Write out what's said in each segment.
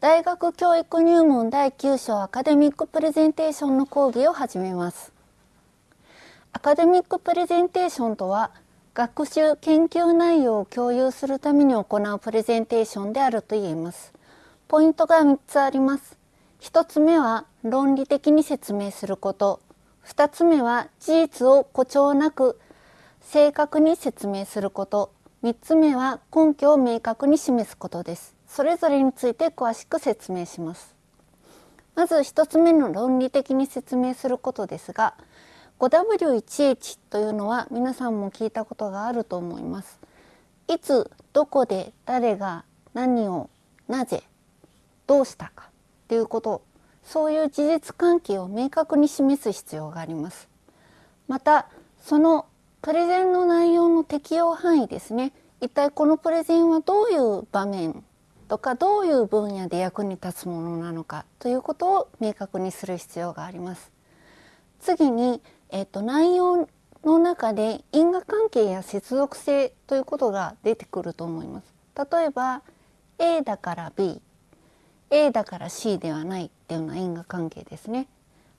大学教育入門第9章アカデミックプレゼンテーションの講義を始めます。アカデミックプレゼンテーションとは学習研究内容を共有するために行うプレゼンテーションであると言えます。ポイントが3つあります。1つ目は論理的に説明すること。2つ目は事実を誇張なく正確に説明すること。3つ目は根拠を明確に示すことです。それぞれについて詳しく説明します。まず1つ目の論理的に説明することですが 5W1H というのは皆さんも聞いたことがあると思います。いつどこで誰が何をなぜどうしたかということそういう事実関係を明確に示す必要があります。またそのプレゼンの内容の適用範囲ですね一体このプレゼンはどういう場面とかどういう分野で役に立つものなのかということを明確にする必要があります。次に、えーと、内容の中で因果関係や接続性ということが出てくると思います。例えば A だから B A だから C ではないっていうような因果関係ですね。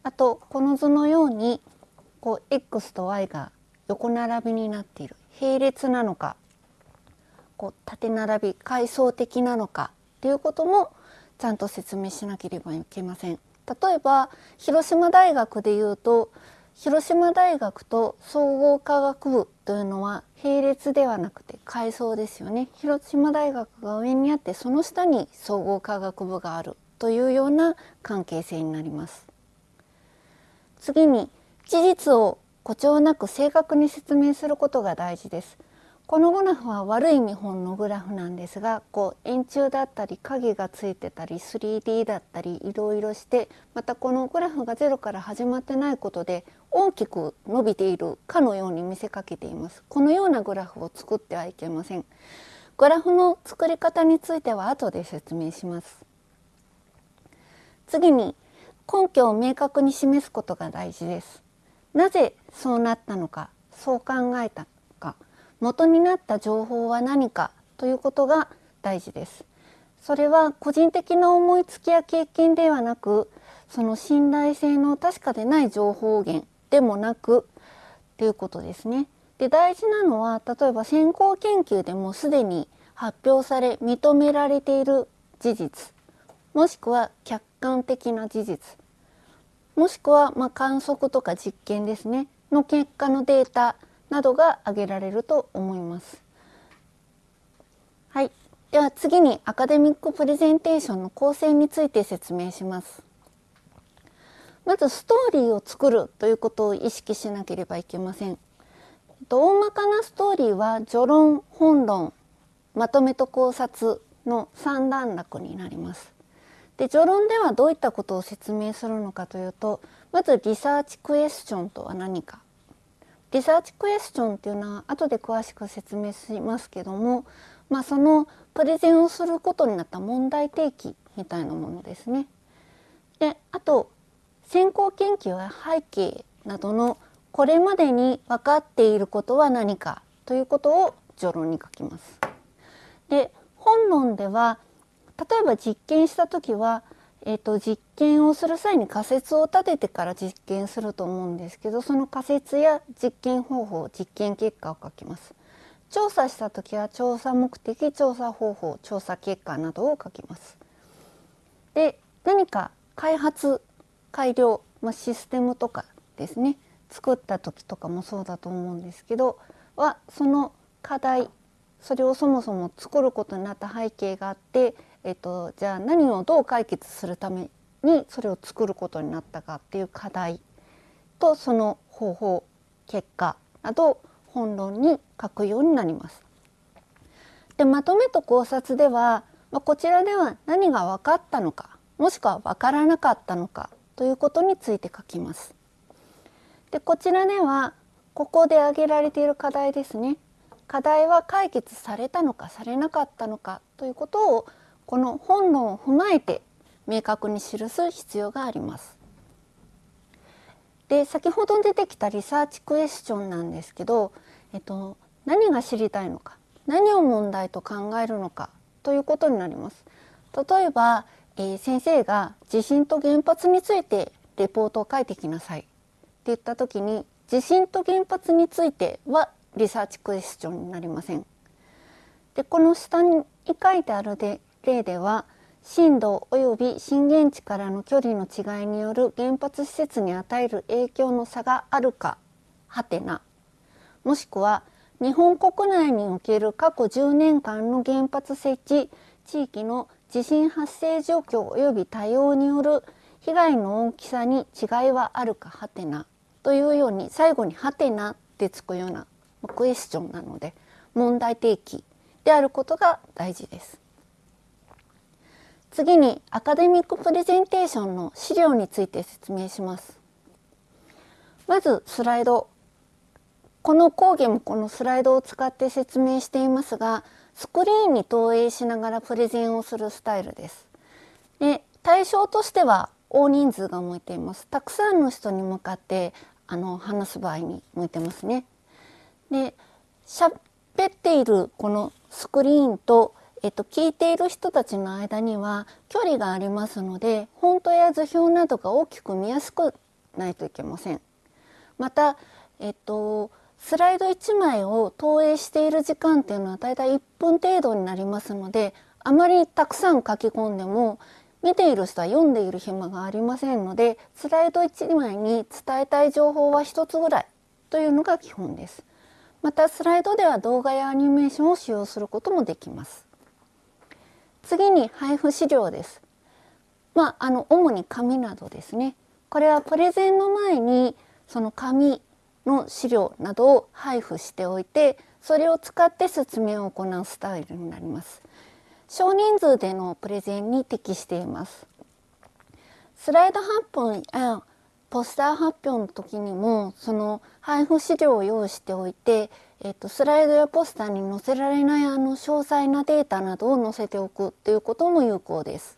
あとこの図のようにこう X と Y が横並びになっている並列なのかこう縦並び階層的なのかっていうこともちゃんと説明しなければいけません。例えば広島大学でいうと広島大学と総合科学部というのは並列ではなくて階層ですよね広島大学が上にあってその下に総合科学部があるというような関係性になります次に事実を誇張なく正確に説明することが大事です。このグラフは悪い見本のグラフなんですがこう円柱だったり影がついてたり 3D だったりいろいろしてまたこのグラフがゼロから始まってないことで大きく伸びているかのように見せかけています。このようなグラフを作ってはいけません。グラフの作り方については後で説明します。次に根拠を明確に示すことが大事です。なぜそうなったのかそう考えた。元になった情報は何かということが大事です。それは個人的な思いつきや経験ではなくその信頼性の確かでない情報源でもなくということですね。で大事なのは例えば先行研究でもすでに発表され認められている事実もしくは客観的な事実もしくはま観測とか実験ですねの結果のデータなどが挙げられると思います。はい、では次にアカデミックプレゼンテーションの構成について説明します。まずストーリーを作るということを意識しなければいけません。大まかなストーリーは序論、本論、まとめと考察の3段落になります。で序論ではどういったことを説明するのかというとまずリサーチクエスチョンとは何かリサーチクエスチョンっていうのは後で詳しく説明しますけども、まあ、そのプレゼンをすることになった問題提起みたいなものですね。であと先行研究や背景などのこれまでに分かっていることは何かということを序論に書きます。で本論では例えば実験した時は、えーと、実験をする際に仮説を立ててから実験すると思うんですけどその仮説や実験方法実験結果を書きます。調査した時は調査目的調査方法調査結果などを書きます。で何か開発改良、まあ、システムとかですね作った時とかもそうだと思うんですけどはその課題それをそもそも作ることになった背景があってえっと、じゃあ何をどう解決するためにそれを作ることになったかっていう課題とその方法結果など本論に書くようになります。でまとめと考察では、まあ、こちらでは何が分かったのかもしくは分からなかったのかということについて書きます。でこちらではここで挙げられている課題ですね課題は解決されたのかされなかったのかということをこの本論を踏まえて明確に記す必要があります。で先ほど出てきたリサーチクエスチョンなんですけど、えっと、何が知りたいのか何を問題と考えるのかということになります。例えば、えー、先生が地震と原発についてレポートを書いてきなさいって言った時に地震と原発についてはリサーチクエスチョンになりません。でこの下に書いてあるで例では震度及び震源地からの距離の違いによる原発施設に与える影響の差があるかはてなもしくは日本国内における過去10年間の原発設置地域の地震発生状況及び対応による被害の大きさに違いはあるかはてなというように最後にはてなってつくようなクエスチョンなので問題提起であることが大事です。次にアカデミックプレゼンテーションの資料について説明します。まずスライド。この講義もこのスライドを使って説明していますが、スクリーンに投影しながらプレゼンをするスタイルです。で対象としては大人数が向いています。たくさんの人に向かってあの話す場合に向いてますね。で喋っているこのスクリーンとえっと、聞いている人たちの間には距離がありますのでフォントや図表などが大きく見やすくないといけません。また、えっと、スライド1枚を投影している時間っていうのはだいたい1分程度になりますのであまりたくさん書き込んでも見ている人は読んでいる暇がありませんのでスライド1枚に伝えたい情報は1つぐらいというのが基本です。またスライドでは動画やアニメーションを使用することもできます。次に配布資料です。まあ、あの主に紙などですね。これはプレゼンの前にその紙の資料などを配布しておいてそれを使って説明を行うスタイルになります。少人数でのプレゼンに適しています。スライド発表やポスター発表の時にもその配布資料を用意しておいてえっと、スライドやポスターに載せられないあの詳細なデータなどを載せておくということも有効です。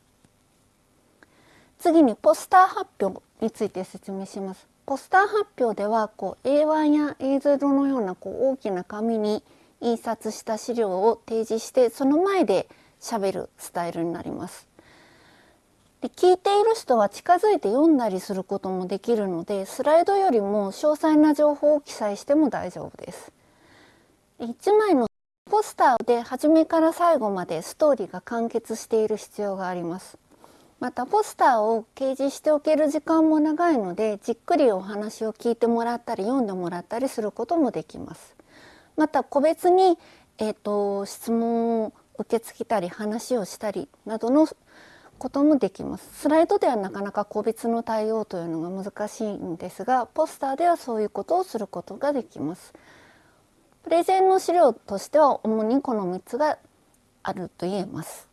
次にポスター発表について説明します。ポスター発表ではこう A1 や A0 のようなこう大きな紙に印刷した資料を提示してその前で喋るスタイルになります。で聞いている人は近づいて読んだりすることもできるのでスライドよりも詳細な情報を記載しても大丈夫です。1枚のポスターで初めから最後までストーリーが完結している必要があります。またポスターを掲示しておける時間も長いのでじっくりお話を聞いてもらったり読んでもらったりすることもできます。また個別に、えーと、質問を受け付けたり話をしたりなどのこともできます。スライドではなかなか個別の対応というのが難しいんですがポスターではそういうことをすることができます。プレゼンの資料としては主にこの3つがあると言えます。